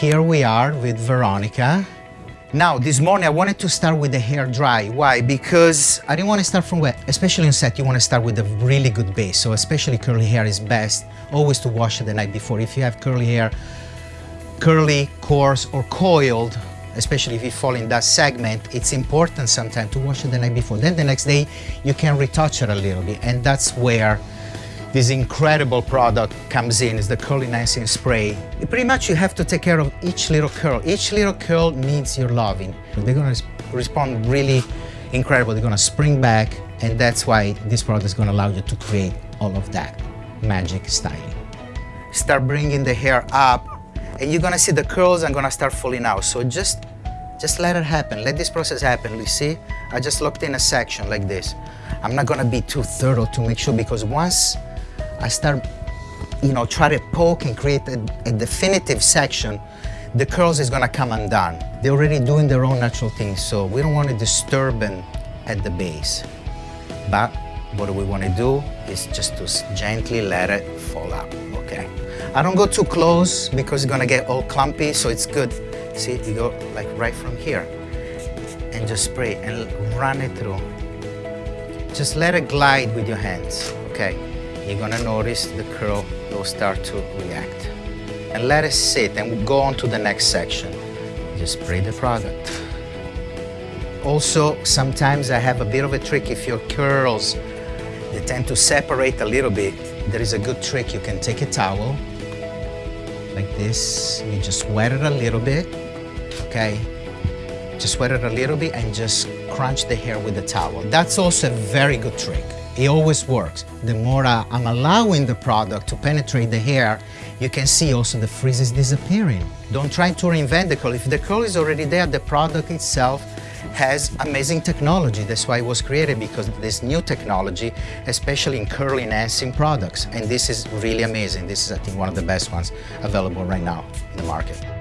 here we are with Veronica. Now, this morning I wanted to start with the hair dry. Why? Because I didn't want to start from wet. Especially in set, you want to start with a really good base. So especially curly hair is best always to wash it the night before. If you have curly hair, curly, coarse, or coiled, especially if you fall in that segment, it's important sometimes to wash it the night before. Then the next day, you can retouch it a little bit. And that's where this incredible product comes in, is the Curl Enhancing Spray. Pretty much you have to take care of each little curl. Each little curl needs your loving. They're gonna respond really incredible. They're gonna spring back, and that's why this product is gonna allow you to create all of that magic styling. Start bringing the hair up, and you're gonna see the curls are gonna start falling out. So just, just let it happen. Let this process happen. You see, I just locked in a section like this. I'm not gonna be too thorough to make sure because once I start, you know, try to poke and create a, a definitive section, the curls is gonna come undone. They're already doing their own natural thing, so we don't want to disturb them at the base. But what we want to do is just to gently let it fall out, okay? I don't go too close because it's gonna get all clumpy, so it's good. See, you go like right from here and just spray and run it through. Just let it glide with your hands, okay? You're gonna notice the curl will start to react. And let it sit and we go on to the next section. Just spray the product. Also, sometimes I have a bit of a trick if your curls, they tend to separate a little bit. There is a good trick. You can take a towel like this. You just wet it a little bit, okay? Just wet it a little bit and just crunch the hair with the towel. That's also a very good trick. It always works. The more uh, I'm allowing the product to penetrate the hair, you can see also the frizz is disappearing. Don't try to reinvent the curl. If the curl is already there, the product itself has amazing technology. That's why it was created, because this new technology, especially in curl enhancing products. And this is really amazing. This is, I think, one of the best ones available right now in the market.